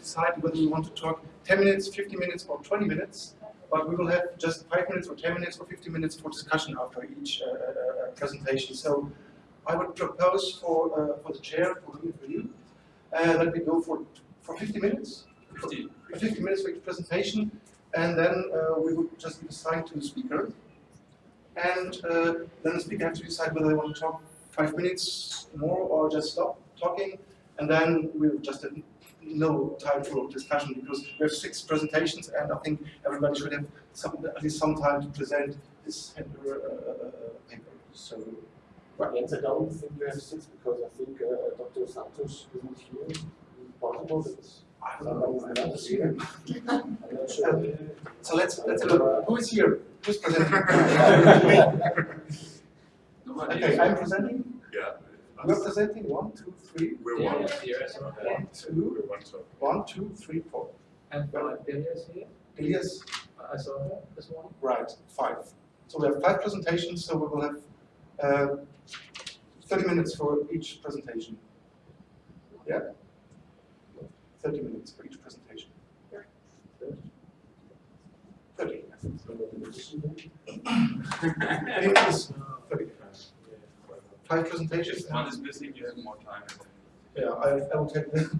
decide whether we want to talk 10 minutes, 50 minutes, or 20 minutes. But we will have just 5 minutes, or 10 minutes, or 50 minutes for discussion after each uh, uh, uh presentation. So I would propose for uh, for the chair, for me, for you, uh, that we go for for 50 minutes. 50. 50 minutes for each presentation, and then uh, we would just give a sign to the speaker. And then the speaker has to decide whether they want to talk five minutes more or just stop talking and then we'll just no time for discussion because we have six presentations and I think everybody should have some, at least some time to present his uh, uh, uh, paper. So, right. Yes, I don't think we have six because I think uh, Dr. Santos is not here. Is possible that I don't know. I don't see him. I'm not sure. Um, so let's let's look. Who is here? Who's presenting? okay, I'm presenting. Yeah. We're presenting one, two, three. We're yeah, one. Here as well. One, two, We're one, so. one, two, three, four. And uh, here, Elias, I saw her this morning. right, five. So we have five presentations, so we will have uh, 30 minutes for each presentation. Yeah? 30 minutes for each presentation. 30. 30 minutes. 30. Five presentations. One is missing, you have more time. Yeah, I, I will take that.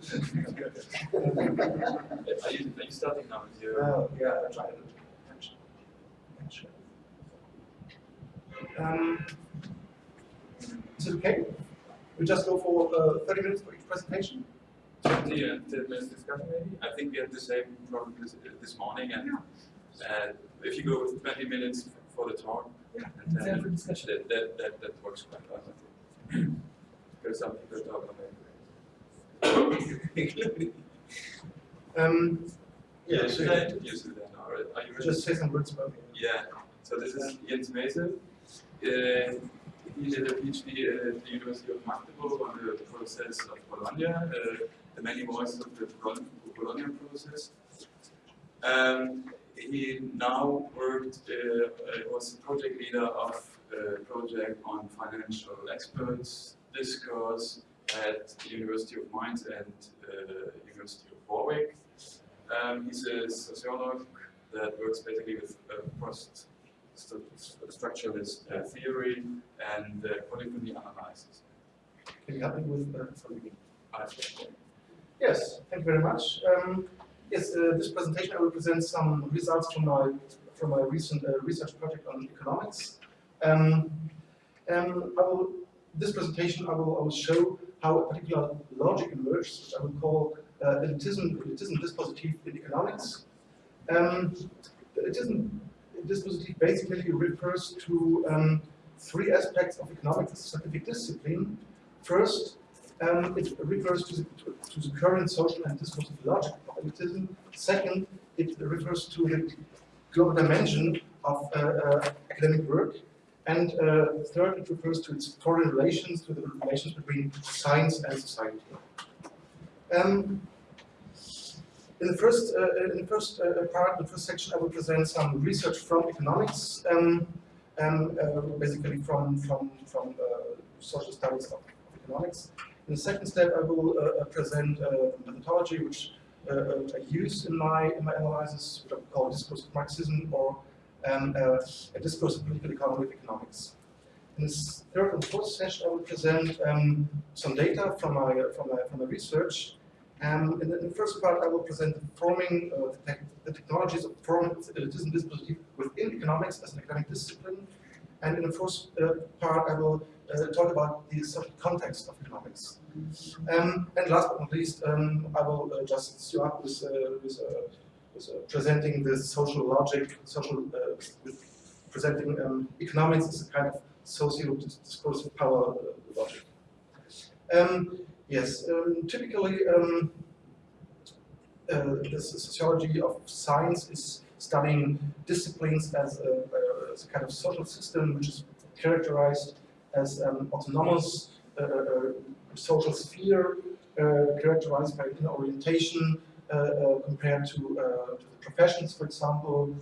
Are you, are you starting now with your? Yeah, I tried it. Um, is it okay? We just go for uh, 30 minutes for each presentation? 20 and 10 minutes discussion maybe? I think we had the same problem this, this morning and yeah. uh, if you go with 20 minutes for the talk, Yeah. and 10 minutes, that, that, that, that works quite well. I think. Because some people talk about it. Um, Yeah, yeah, should I introduce you then, or are you ready? just say some words about it. Yeah, so this is Jens Maeße. Uh, he did a PhD at the University of Magdeburg on the process of Bologna, uh, the many voices of the Bologna process. Um, he now worked, uh, uh, was project leader of a project on financial experts discourse at the University of Mainz and uh, University of Warwick. Um, he's a sociologist that works basically with uh, post structuralist uh, theory and uh, polyphony analysis. Can you help me with uh, sorry. Yes, thank you very much. Um, yes, uh, this presentation I will present some results from my from my recent uh, research project on economics. Um, um, will, this presentation I will, I will show how a particular logic emerges, which I will call uh, elitism, elitism dispositive in economics. Um, elitism basically refers to um, three aspects of economics as a scientific discipline. First, um, it refers to the, to, to the, current social and discursive logic. Second, it refers to the global dimension of uh, uh, academic work. And uh, third, it refers to its foreign relations, to the relations between science and society. Um, in the first, uh, in the first uh, part, the first section, I will present some research from economics, um, and uh, basically from from from social studies of, economics. In the second step, I will present methodology which I use in my in my analysis, which I call discourse of Marxism or um, a discourse of political economy of economics. In this third and fourth session, I will present um, some data from my from my from my research um, in, the, in, the, first part, I will present the forming uh, the, the, technologies of forming elitism within economics as an academic discipline. And in the first uh, part, I will uh, talk about the social context of economics. Um, and last but not least, um, I will uh, just start up with, uh, with, uh, with presenting the social logic, social presenting um, economics as a kind of socio-discursive power logic. Um, Yes, um, typically um, uh, the sociology of science is studying disciplines as a, uh, as a, kind of social system which is characterized as an autonomous uh, uh social sphere uh, characterized by inner orientation uh, compared to, to, the professions, for example.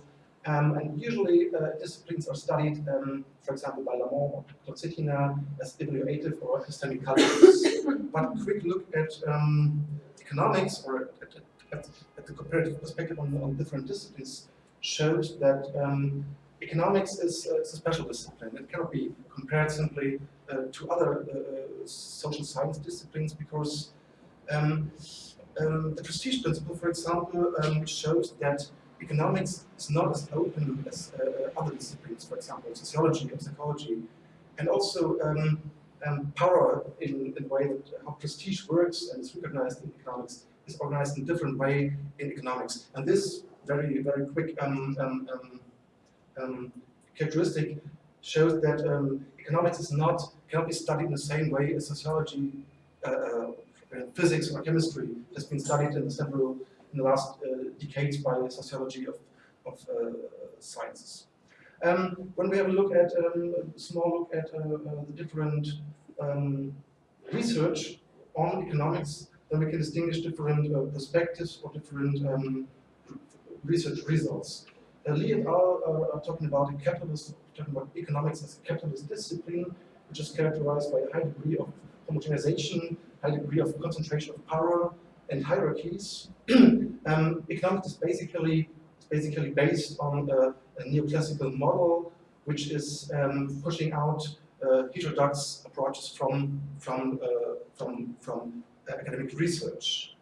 Um, and usually disciplines are studied, um, for example, by Lamont or Knorr-Cetina as evaluative or epistemic cultures but a quick look at um, economics or at, at, at, at the comparative perspective on, on different disciplines showed that um, economics is, uh, is a special discipline. It cannot be compared simply uh, to other uh, social science disciplines because um, um, the prestige principle, for example, um, shows that economics is not as open as uh, other disciplines, for example, sociology and psychology, and also um, um, power in, the way that how prestige works and is recognized in economics is organized in a different way in economics. And this very, very quick um, um, um, characteristic shows that um, economics is not, cannot be studied in the same way as sociology, uh, uh, physics or chemistry has been studied in several, in the last uh, decades by the sociology of, of uh, sciences. Um, when we have a look at um, a small look at uh, the different um, research on economics, then we can distinguish different perspectives or different um, research results. Lee al. Are, are talking about a capitalist, talking about economics as a capitalist discipline, which is characterized by a high degree of homogenization, high degree of concentration of power and hierarchies. um, economics is basically basically based on a, a neoclassical model, which is um, pushing out uh, heterodox approaches from from uh, from from uh, academic research.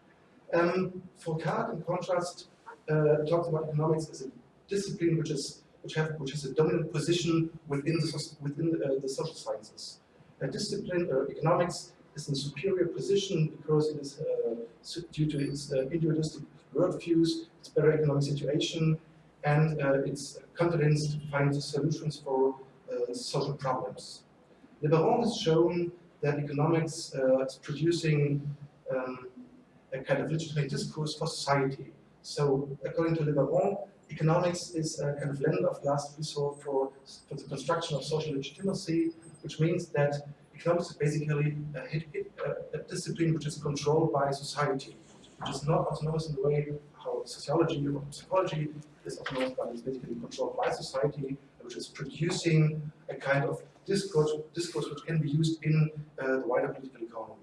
Um, Fourcade, in contrast, uh, talks about economics as a discipline which is which have which has a dominant position within the within uh, the social sciences. A discipline, uh, economics, is in a superior position because it is uh, due to its uh, individualistic worldviews, its better economic situation, and uh, its confidence to find solutions for uh, social problems. Lebaron has shown that economics uh, is producing um, a kind of legitimate discourse for society. So according to Lebaron, economics is a kind of lens of last resort for, for the construction of social legitimacy, which means that economics is basically a, a, discipline which is controlled by society, which is not autonomous in the way how sociology or psychology is autonomous, but is basically controlled by society, which is producing a kind of discourse, discourse which can be used in uh, the wider political economy.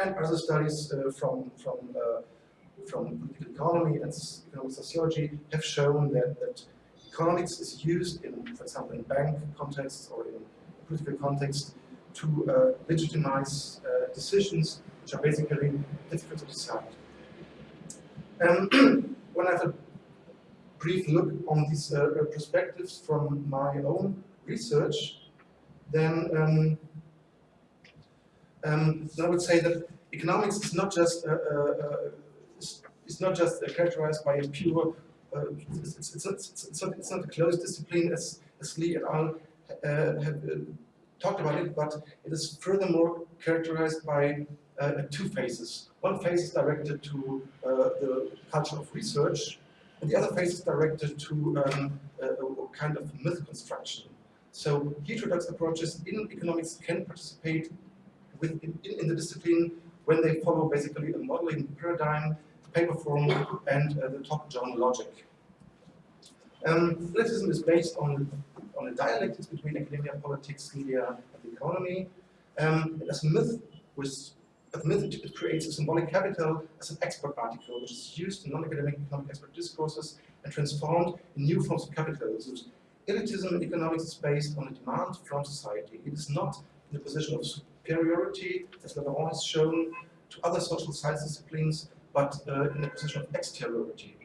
And other studies uh, from, from, uh, from political economy and economic sociology have shown that, that economics is used in, for example, in bank contexts or in political context to uh, legitimize uh, decisions which are basically difficult to decide. And when I have a brief look on these uh, perspectives from my own research, then, um, um, I would say that economics is not just uh, uh, uh it's, not just characterized by a pure it's, it's, it's, not, it's, not, it's not a closed discipline as, as Lee et al. have talked about it, but it is furthermore characterized by uh, two phases. One phase is directed to uh, the culture of research, and the other phase is directed to um, a, a, kind of myth construction. So heterodox approaches in economics can participate with, in, in, the discipline when they follow basically a modeling paradigm, paper form, and uh, the top-down logic. Um, elitism is based on on a dialectics between academia, politics, media, and the economy. Um, as a myth, with a myth, it creates a symbolic capital as an expert article, which is used in non-academic economic expert discourses and transformed in new forms of capitalism. Elitism in economics is based on a demand from society. It is not in the position of superiority, as Lebaron has shown, to other social science disciplines, but uh, in the position of exteriority.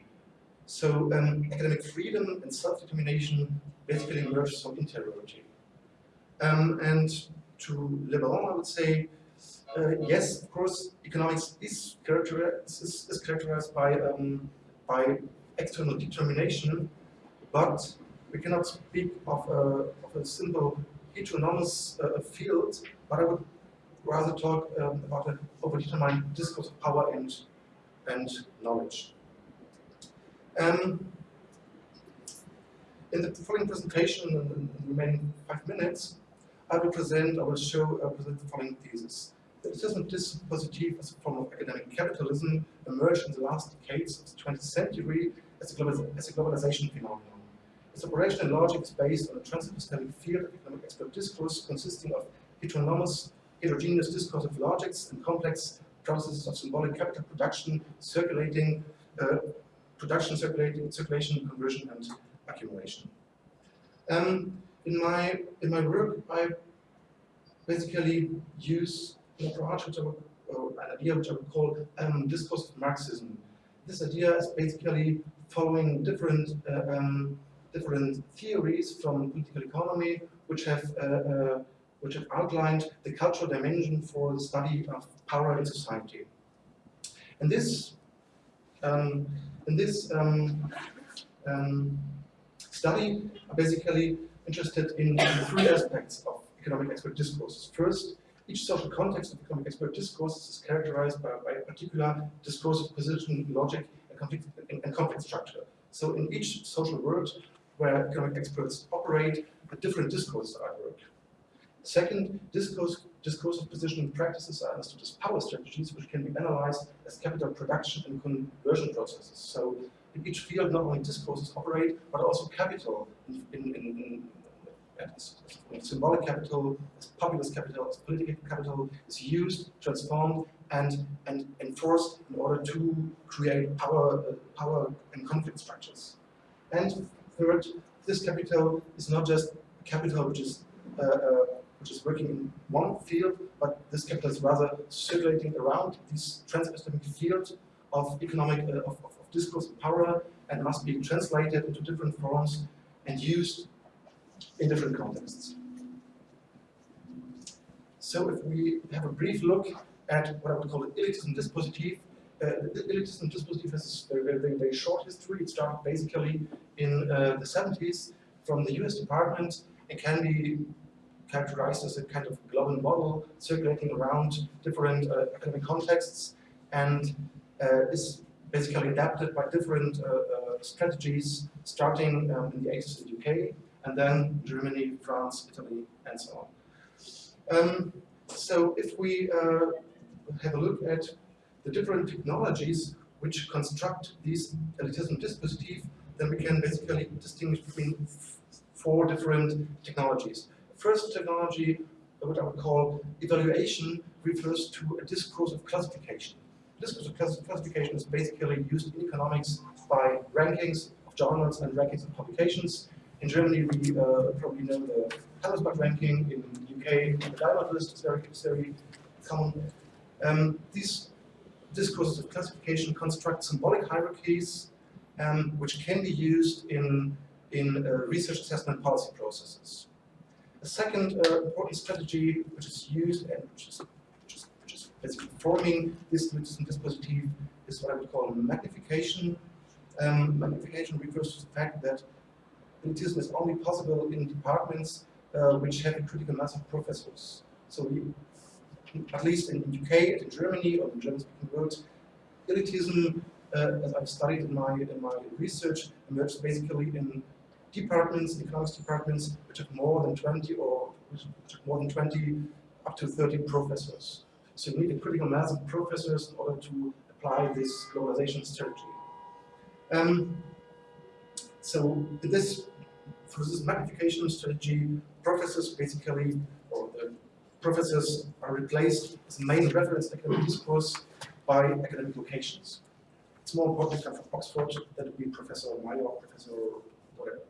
So um, academic freedom and self-determination basically emerges from interiority. Um, and to Lebaron, I would say, uh, yes, of course, economics is characterized, is, is characterized by, um, by external determination, but we cannot speak of a, of a simple heteronomous uh, field, but I would rather talk um, about an overdetermined discourse of power and, and knowledge. Um, in the following presentation, in, the remaining five minutes, I will present, I will show, uh, present the following thesis. The assessment dispositif as a form of academic capitalism emerged in the last decades of the 20th century as a, global, as a globalization phenomenon. Its operational logic is based on a transepistemic field of economic expert discourse consisting of heteronomous, heterogeneous discursive logics and complex processes of symbolic capital production circulating uh, production, circulating, circulation, conversion, and accumulation. Um, in my in my work, I basically use an approach which I would, or an idea which I would call um, discourse of Marxism. This idea is basically following different uh, um, different theories from political economy, which have uh, uh, which have outlined the cultural dimension for the study of power in society. And this um, in this um, um, study, are basically interested in three aspects of economic expert discourses. First, each social context of economic expert discourses is characterized by, by a particular discursive position, logic, and conflict, and, and conflict structure. So in each social world where economic experts operate, a different discourses are at work. Second, discourse, discursive positioning practices are understood as power strategies which can be analyzed as capital production and conversion processes. So in each field, not only discourses operate, but also capital in, in, in, in symbolic capital, as populist capital, as political capital is used, transformed, and, and enforced in order to create power, uh, power and conflict structures. And third, this capital is not just capital which is uh, uh, which is working in one field, but this capital is rather circulating around this trans-epistemic field of economic, uh, of, of, of discourse and power, and must be translated into different forms and used in different contexts. So if we have a brief look at what I would call an elitism dispositif, uh, the elitism dispositif has a very, very, very short history. It started basically in uh, the 70s from the US Department. It can be characterized as a kind of global model circulating around different uh, academic contexts and uh, is basically adapted by different uh, uh strategies starting um, in the 80s in the UK and then Germany, France, Italy, and so on. Um, so if we uh, have a look at the different technologies which construct these elitism dispositif, then we can basically distinguish between four different technologies first technology, what I would call evaluation, refers to a discourse of classification. Discourse of classification is basically used in economics by rankings of journals and rankings of publications. In Germany, we uh, probably know the Handelsblatt ranking. In the UK, the Diamond list is very, very common. Um, these discourses of classification construct symbolic hierarchies, um, which can be used in, in uh, research assessment policy processes. A second uh, important strategy which is used and which is, which is, which is basically forming this elitism dispositif is what I would call magnification. Um, magnification refers to the fact that elitism is only possible in departments uh, which have a critical mass of professors. So we, at least in the UK and in Germany or in German-speaking world, elitism, uh, as I've studied in my in my research, emerged basically in departments, economics departments, which have more than 20 or which have more than 20 up to 30 professors. So you need a critical mass of professors in order to apply this globalization strategy. Um, so this, for this magnification strategy, professors basically, or the professors are replaced as main reference academic discourse by academic locations. It's more important to come from Oxford than to be Professor Mayer, Professor or whatever.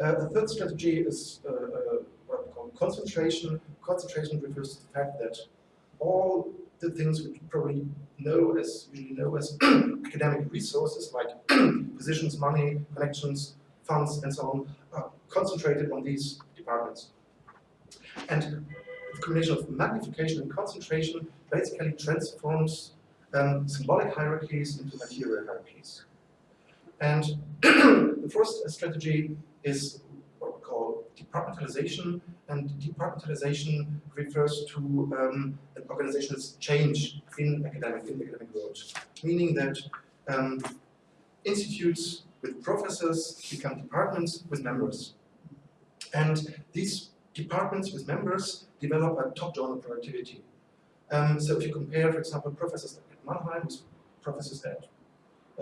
Uh, the third strategy is uh, uh, what we call concentration. Concentration refers to the fact that all the things we probably know as usually know as academic resources like positions, money, connections, funds, and so on are concentrated on these departments. And the combination of magnification and concentration basically transforms um, symbolic hierarchies into material hierarchies. And the first strategy is what we call departmentalization, and departmentalization refers to um, an organization's change in academic in academic world, meaning that um, institutes with professors become departments with members, and these departments with members develop a top-down productivity. Um, so if you compare, for example, professors at Mannheim with professors at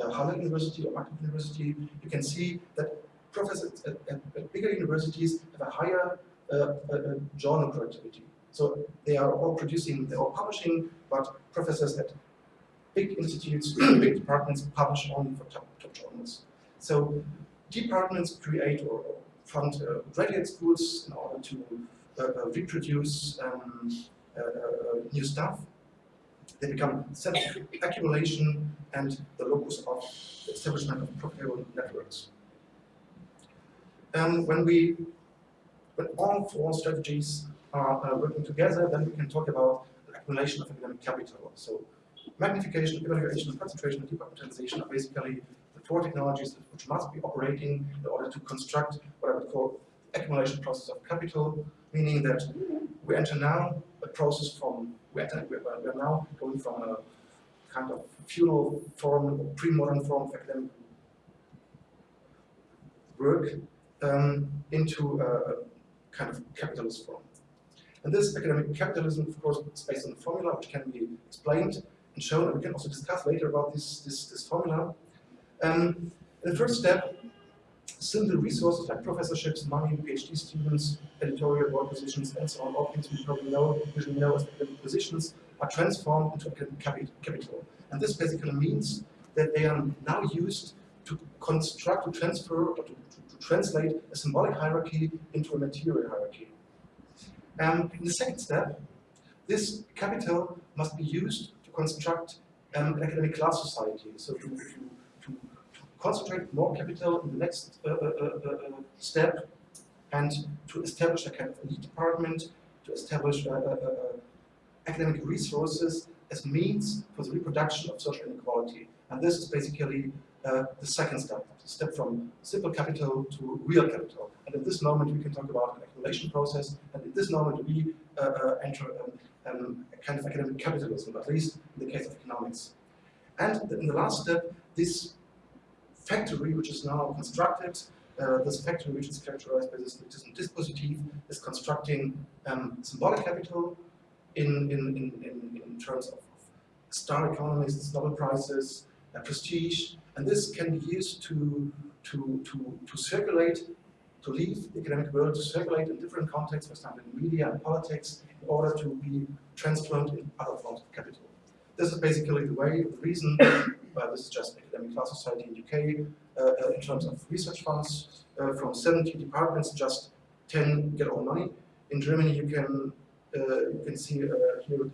uh, Halle University or Magdeburg University, you can see that professors at, at, at bigger universities have a higher uh, uh, uh, journal productivity. So they are all producing, they're all publishing, but professors at big institutes, big departments publish only for top, top journals. So departments create or fund uh, graduate schools in order to uh, uh, reproduce um, uh, new stuff. They become of accumulation and the locus of the establishment of profitable networks. Um, when we, when all four strategies are uh, working together, then we can talk about accumulation of academic capital. So magnification, evaluation, concentration, and democratization are basically the four technologies which must be operating in order to construct what I would call accumulation process of capital, meaning that we enter now a process from, we enter, we are now going from a kind of feudal form, pre-modern form of academic work um, into a, kind of capitalist form. And this academic capitalism, of course, is based on a formula which can be explained and shown, and we can also discuss later about this, this, this formula. Um, the first step, simple resources like professorships, money, PhD students, editorial board positions, and so on, all things we probably know, usually know as academic positions, are transformed into capital. And this basically means that they are now used to construct, to transfer, or to, to translate a symbolic hierarchy into a material hierarchy. Um, in the second step, this capital must be used to construct um, an academic class society. So to, to, to, concentrate more capital in the next uh, uh, uh, uh step and to establish a kind of elite department, to establish uh, uh, academic resources as means for the reproduction of social inequality. And this is basically uh, the second step, the step from simple capital to real capital. And at this moment, we can talk about an accumulation process. And at this moment, we uh, uh, enter um, um, a kind of academic capitalism, at least in the case of economics. And in the last step, this factory, which is now constructed, uh, this factory, which is characterized by this dispositive, is constructing um, symbolic capital in, in, in, in, terms of star economists, Nobel Prizes, prestige, and this can be used to, to, to, to circulate, to leave the academic world, to circulate in different contexts, for example in media and politics, in order to be transformed in other forms of capital. This is basically the way, the reason, uh, this is just Academic Class Society in UK, uh, uh, in terms of research funds, uh, from 70 departments, just 10 get all money. In Germany, you can uh, you can see uh, here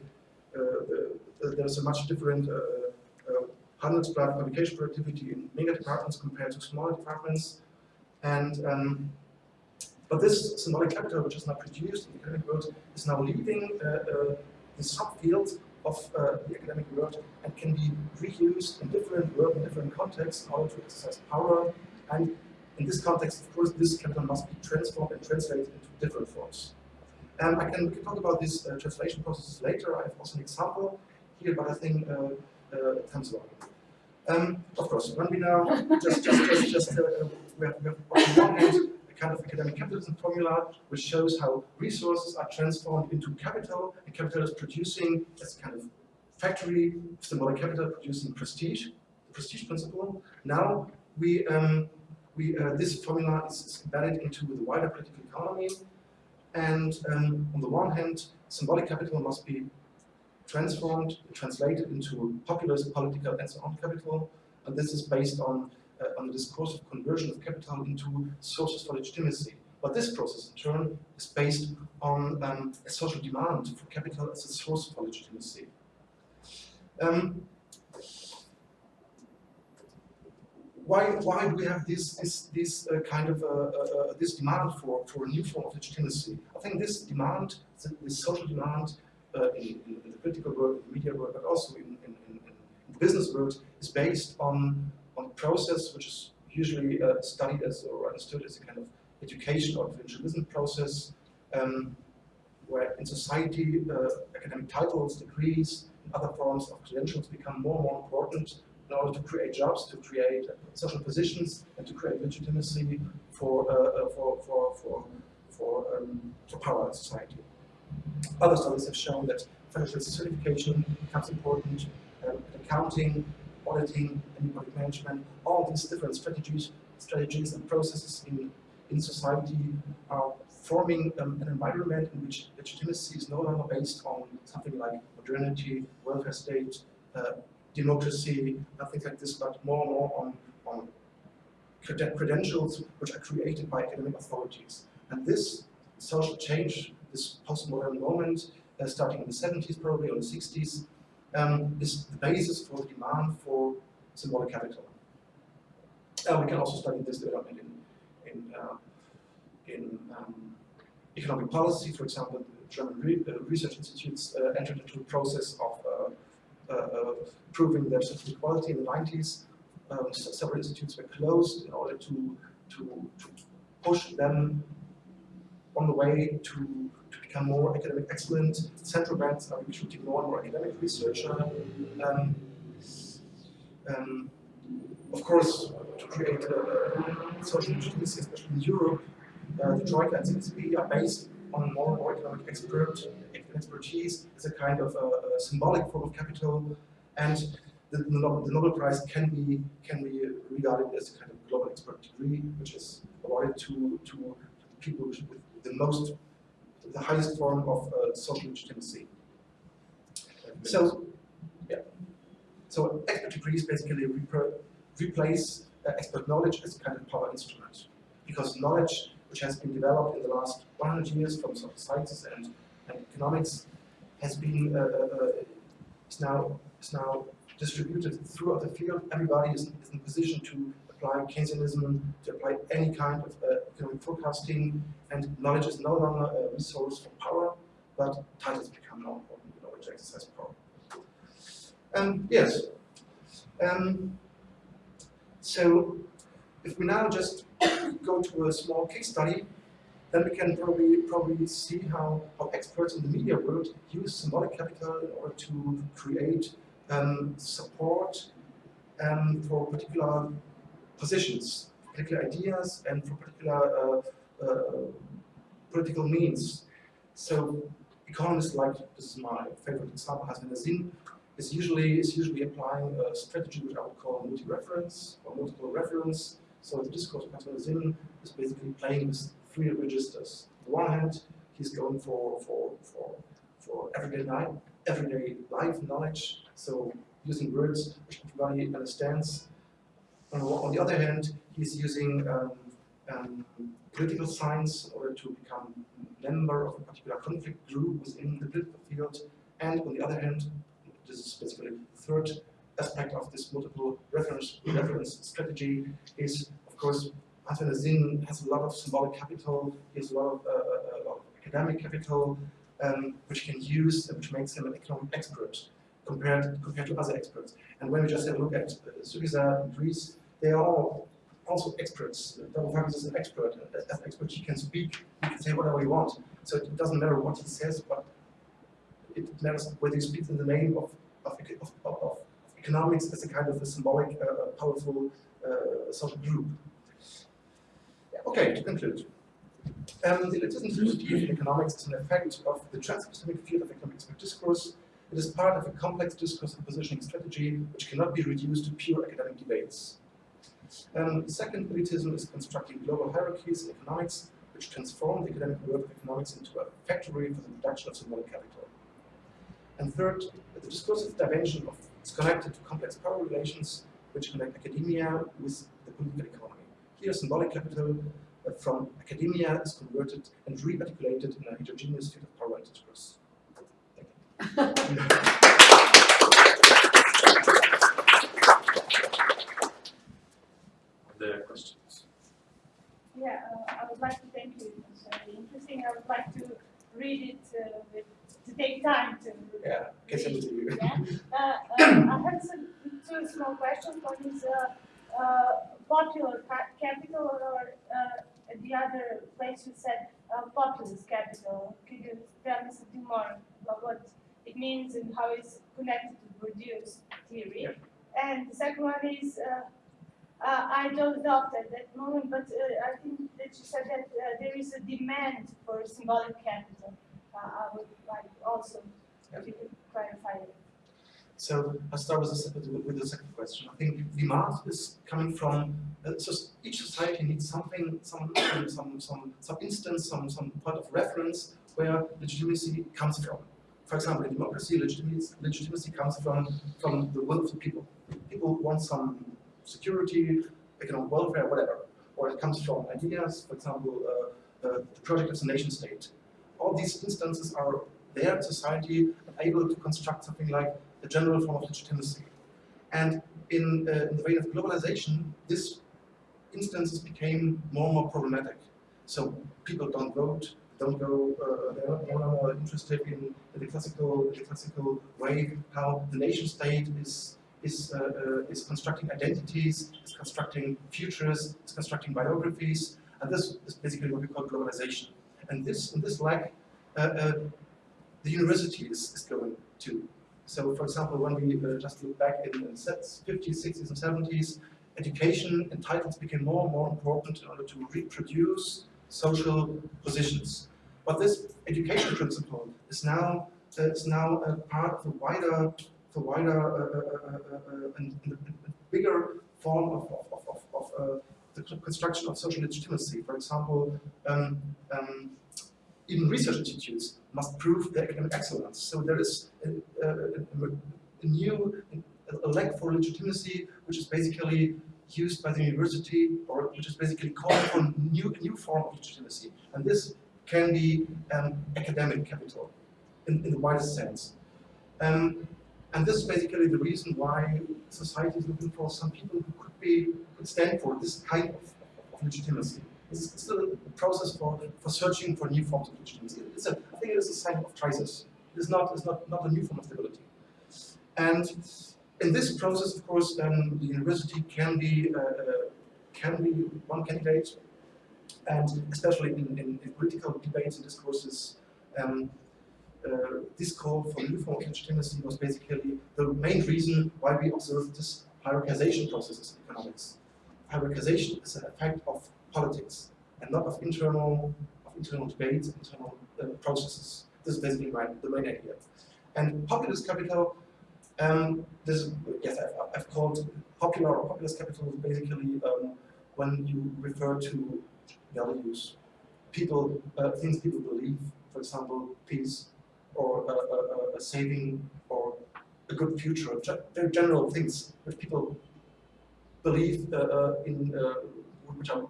there's a much different Handelsblatt publication productivity in mega departments compared to smaller departments. And um, but this symbolic capital, which is now produced in the academic world, is now leaving uh, uh, the subfield of uh, the academic world and can be reused in different work, in different contexts in order to exercise power. And in this context, of course, this capital must be transformed and translated into different forms. Um, I can, we can talk about these uh, translation processes later. I have also an example here, but I think uh. Um, of course, when we now just just just just uh, we have, we have on one hand a kind of academic capitalism formula which shows how resources are transformed into capital, and capital is producing as kind of factory symbolic capital producing prestige, prestige principle. Now we um, we uh, this formula is, is embedded into the wider political economy, and um, on the one hand, symbolic capital must be transformed, translated into populist, political, and so on capital. And this is based on, uh, on the discourse of conversion of capital into sources for legitimacy. But this process, in turn, is based on um, a social demand for capital as a source for legitimacy. Um, why, why do we have this, this, this uh, kind of uh, uh, uh this demand for, for a new form of legitimacy? I think this demand, this social demand, uh, in, in, the political world, in the media world, but also in, in, the business world, is based on, on process which is usually uh, studied as or understood as a kind of education or provincialism process, um, where in society uh, academic titles, degrees, and other forms of credentials become more and more important in order to create jobs, to create social positions, and to create legitimacy for, uh, uh for, for, for, for, um, for power in society. Other studies have shown that financial certification becomes important, um, accounting, auditing, and project management, all these different strategies, strategies and processes in, in society are forming um, an environment in which legitimacy is no longer based on something like modernity, welfare state, uh, democracy, nothing like this, but more and more on, on creden- credentials which are created by academic authorities. And this social change, this postmodern moment, uh, starting in the 70s probably, or the 60s, um, is the basis for the demand for symbolic capital. Uh, we can also study this development in, in, uh, in um, economic policy, for example, the German re uh, research institutes uh, entered into a process of uh, proving their social equality in the 90s. Um, several institutes were closed in order to, to, to push them on the way to, to become more academic excellent. Central banks are recruiting more and more academic researcher. Um, um, of course, to create a, social legitimacy, especially in Europe, uh, the Troika and CSB are based on more and more economic expert, expertise as a kind of a, a symbolic form of capital, and the, the Nobel Prize can be can be regarded as a kind of global expert degree, which is awarded to to people with the most, the highest form of uh, social legitimacy. So, yeah. So expert degrees basically replace uh, expert knowledge as a kind of power instrument, because knowledge which has been developed in the last 100 years from social sciences and, and economics has been uh, uh, is now is now distributed throughout the field. Everybody is, is in position to apply Keynesianism, to apply any kind of uh, economic forecasting, and knowledge is no longer a resource for power, but titles become more important in order to exercise power. Um, yes. Um, so if we now just go to a small case study, then we can probably probably see how, how experts in the media world use symbolic capital in order to create um, support um, for particular positions, particular ideas, and for particular uh, political means. So economists like, this is my favorite example, Hassan Nasim, is usually, is usually applying a strategy which I would call multi-reference or multiple reference. So the discourse of Hassan Nasim is basically playing with three registers. On the one hand, he's going for, for, for, for everyday life, everyday life knowledge, so using words which everybody understands on the other hand, he's using um, um, political science or to become a member of a particular conflict group within the political field. And on the other hand, this is basically the third aspect of this multiple reference, reference strategy is, of course, Hassan Nasim has a lot of symbolic capital, he has a lot of, uh, uh a lot of academic capital, um, which he can use, which makes him an economic expert compared, compared to other experts. And when we just have a look at uh, Syriza Greece, they all also experts. Varoufakis is an expert. As an expert, he can speak, he can say whatever he wants. So it doesn't matter what he says, but it matters whether he speaks in the name of, of, of, of economics as a kind of a symbolic, uh, powerful uh, social group. Okay, to conclude. Um, the elitism in economics is an effect of the trans-epistemic field of economic discourse it is part of a complex discourse and positioning strategy which cannot be reduced to pure academic debates. Um, second, elitism is constructing global hierarchies in economics which transform the academic work of economics into a factory for the production of symbolic capital. And third, the discursive dimension of is connected to complex power relations which connect academia with the political economy. Here, symbolic capital uh, from academia is converted and re-articulated in a heterogeneous field of power and discourse. There are questions. Yeah, uh, I would like to thank you. It was very interesting. I would like to read it uh, with, to take time to. Yeah, send it to you. Yeah. Uh, uh, I have some two small questions. One is uh, uh, popular capital, or uh, the other place you said uh, populist capital. Could you tell me something more about what it means and how it's connected to Bourdieu's theory. Yeah. And the second one is, uh, uh, I don't doubt at that moment, but uh, I think that you said that uh, there is a demand for symbolic capital. Uh, I would like also if you could clarify it. So I'll start with the, with the second question. I think demand is coming from uh, so each society needs something, some some some some instance, some some point of reference where legitimacy comes from. for example, in democracy, legitimacy, legitimacy comes from, from the will of the people. People want some security, economic welfare, whatever. Or it comes from ideas, for example, uh, the project of the nation state. All these instances are there in society able to construct something like a general form of legitimacy. And in, uh, in the vein of globalization, this instances became more and more problematic. So people don't vote, don't go, uh, they're no interested in the classical, the classical way how the nation state is is uh, uh, is constructing identities, is constructing futures, is constructing biographies, and this is basically what we call globalization. And this, in this lack, uh, the university is, is going to. So, for example, when we uh, just look back in the 50s, 60s, and 70s, education and titles became more and more important in order to reproduce social positions. But this education principle is now uh, is now a part of the wider the wider uh, uh, uh, and, and bigger form of, of, of, of the construction of social legitimacy. For example, um, um, even research institutes must prove their academic excellence. So there is a, a, a, new a lack for legitimacy, which is basically used by the university, or which is basically calling for a new, new form of legitimacy. And this can be um, academic capital in, in the widest sense. Um, and this is basically the reason why society is looking for some people who could be could stand for this kind of, of legitimacy. It's still a process for, for searching for new forms of legitimacy. It's a, I think it is a sign of crisis. It is not, it's not, not a new form of stability. And in this process, of course, the university can be uh, uh, can be one candidate, and especially in, in, in political debates and discourses, um, this call for new form of legitimacy was basically the main reason why we observed this hierarchization process in economics. Hierarchization is an effect of politics and not of internal of internal debates, internal uh, processes. This is basically my, the main idea. And populist capital um, this, yes, I've, I've, called popular or populist capital basically um, when you refer to values, people, uh, things people believe, for example, peace, or a, a, a saving, or a good future, very general things which people believe uh, uh, in, uh, which are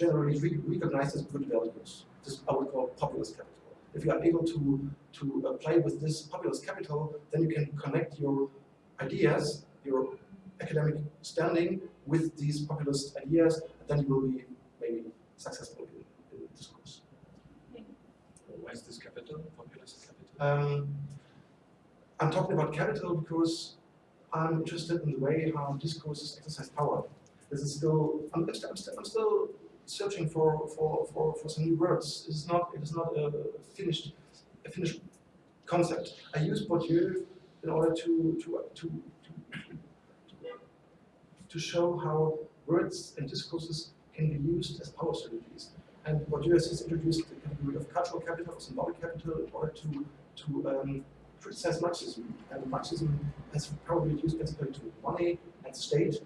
generally re recognized as good values. This I would call populist capital. If you are able to, to uh, play with this populist capital, then you can connect your ideas, your academic standing with these populist ideas, and then you will be maybe successful in, in discourse. Why is this capital, populist capital? Um, I'm talking about capital because I'm interested in the way how discourses exercise power. This is still, I'm, I'm, still, I'm still searching for, for, for, for some new words. It is not, it is not a finished, a finished concept. I use Bourdieu in order to, to, to, to, to show how words and discourses can be used as power strategies. And Bourdieu has introduced the category of cultural capital, or symbolic capital, in order to, to um, criticize Marxism. And Marxism has probably used basically to money and state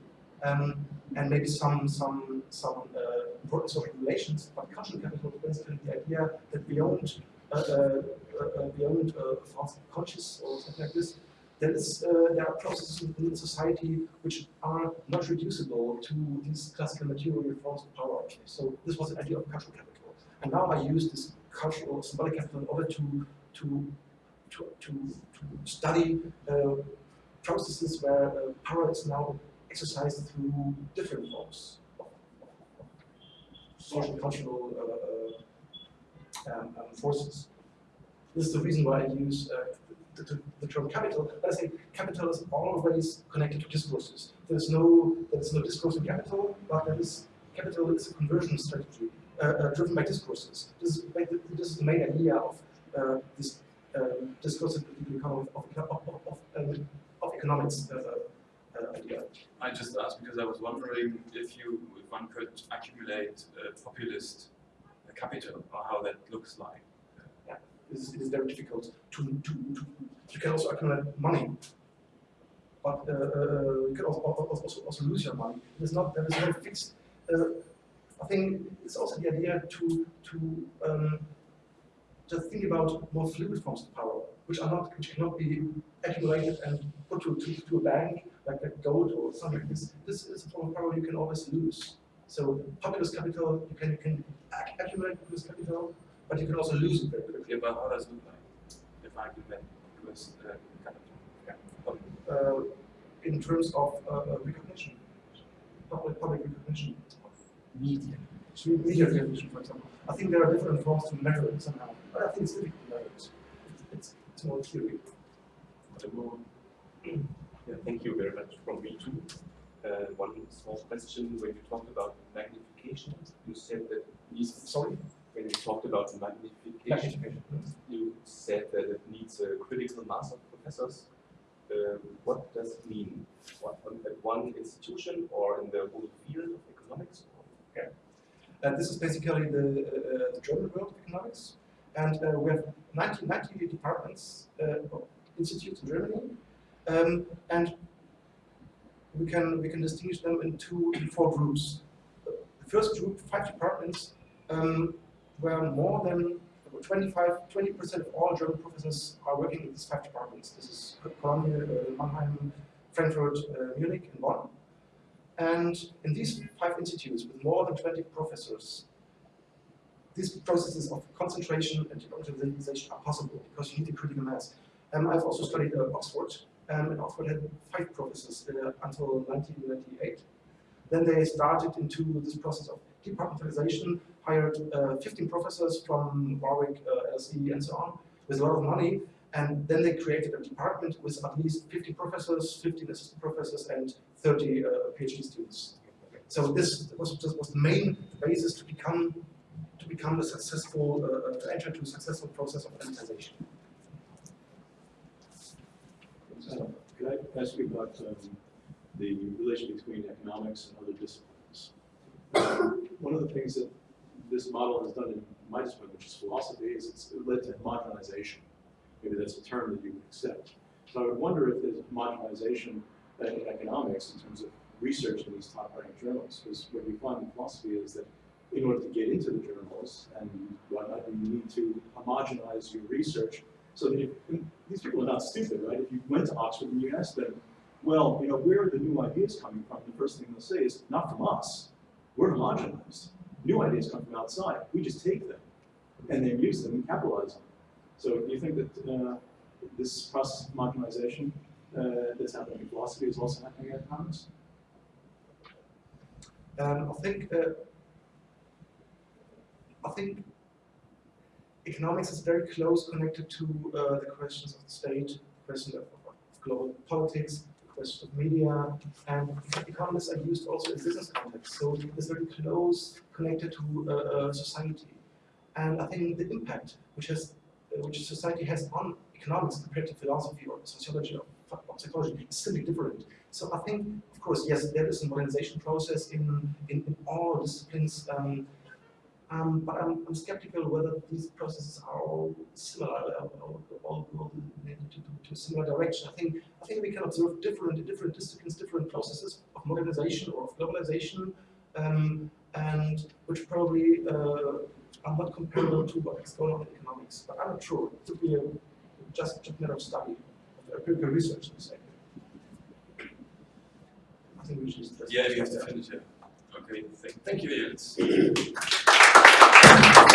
um, and maybe some some some uh, important social relations. But cultural capital is basically the idea that beyond uh, uh, uh beyond uh, conscious or something like this, there is uh, there are processes in society which are not reducible to these classical material forms of power. So this was the idea of cultural capital, and now I use this cultural symbolic capital in order to to to to, to study processes where power is now exercised through different forms of, social cultural uh, uh, um, um, forces. This is the reason why I use uh, the, the, the, term capital. But I say capital is always connected to discourses. There's no there's no discourse in capital, but there is capital is a conversion strategy uh, uh, driven by discourses. This is, this is the main idea of uh, this um, discourse of, of, of, of, of economics idea. I just asked because I was wondering if you, if one could accumulate populist capital or how that looks like. Yeah, it is, it is very difficult to, to, to, you can also accumulate money, but uh, uh, you can also, also, also lose your money. It is not, there is no fixed, uh, I think it's also the idea to, to um, just think about more fluid forms of power. which are not, which cannot be accumulated and put to, to, to a bank, like a gold or something like this. This is a form of power you can always lose. So populist capital, you can, you can accumulate populist capital, but you can also lose it very quickly. Yeah, but how does it look like? If I give that US uh, capital. uh, in terms of uh, uh, recognition, public, public recognition. Of media. Media for example. I think there are different forms to measure it somehow, but I think it's difficult to measure it. It's, it's more theory. Yeah, thank you very much from me too. Uh, one small question, when you talked about magnification, you said that needs, Sorry? when you talked about magnification, you said that it needs a critical mass of professors. Um, what does it mean? What, at one institution or in the whole field of economics? Uh, this is basically the, uh, the German world of economics. And uh, we have 90, 90 departments, uh, institutes in Germany. Um, and we can, we can distinguish them into four groups. The first group, five departments, um, where more than 25, 20% of all German professors are working in these five departments. This is Cologne, uh, Mannheim, Frankfurt, uh, Munich, and Bonn. And in these five institutes with more than 20 professors, these processes of concentration and democratization are possible because you need a critical mass. Um, I've also studied at Oxford, um, and Oxford had five professors uh, until 1998. Then they started into this process of departmentalization, hired uh, 15 professors from Warwick, uh, LSE, and so on, with a lot of money, and then they created a department with at least 50 professors, 15 assistant professors, and 30 uh, PhD students. So this was was the main basis to become to become a successful uh, uh, to enter into a successful process of elitization. Uh, Could I ask you about um, the relation between economics and other disciplines? One of the things that this model has done in my discipline, which is philosophy, is it's led to homogenization. Maybe that's a term that you would accept. So I would wonder if there's homogenization in economics in terms of research in these top-ranked journals, because what we find in philosophy is that in order to get into the journals and whatnot, you need to homogenize your research so that if, these people are not stupid, right? If you went to Oxford and you asked them, well, you know, where are the new ideas coming from? The first thing they'll say is, not from us. We're homogenized. New ideas come from outside. We just take them and then use them and capitalize on them. So do you think that uh, this process of homogenization uh, that's happening in philosophy is also happening in economics? Um, I think uh, I think economics is very close connected to uh, the questions of the state, question of, of global politics, the question of media, and economists are used also in business context. So it's very close connected to uh, uh, society, and I think the impact which has which society has on economics compared to philosophy or sociology or, or psychology is simply different. So I think, of course, yes, there is a modernization process in in, in all disciplines. Um, um, but I'm, I'm skeptical whether these processes are all similar, uh, or all go to, to, to a similar direction. I think I think we can observe different different disciplines, different processes of modernization or of globalization, um, and which probably uh, are not comparable to what is going on in economics. But I'm not sure. It would be a, just a matter of study, of empirical research, to say. I think we should. just- Yeah, you have to finish it. Okay, thank, thank you, Jens.